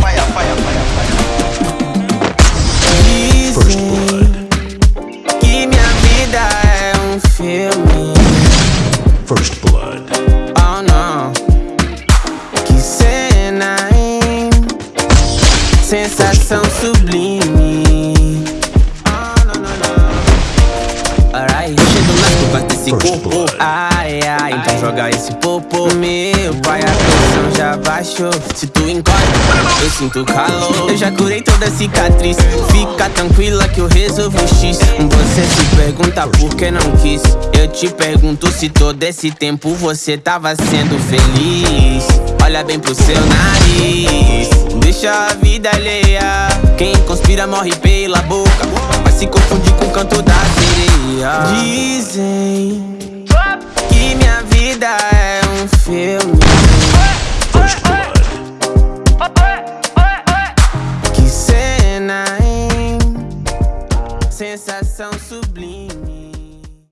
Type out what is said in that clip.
Fire, fire, fire, fire. Dizem que minha vida é um filme. First Blood. Oh não, que cena? Sensação sublime. Oh não, não, não. Alright, corpo. blood. Ai, ai, então joga esse popo. Meu pai, a pressão já baixou. Se tu encosta, eu sinto calor. Eu já curei toda a cicatriz. Fica tranquila que eu resolvo o X. Você se pergunta por que não quis. Eu te pergunto se todo esse tempo você tava sendo feliz. Olha bem pro seu nariz. Deixa a vida alheia. Quem conspira morre pela boca. Vai se confundir com o canto da. Dizem que minha vida é um filme. Que cena, hein? Sensação sublime.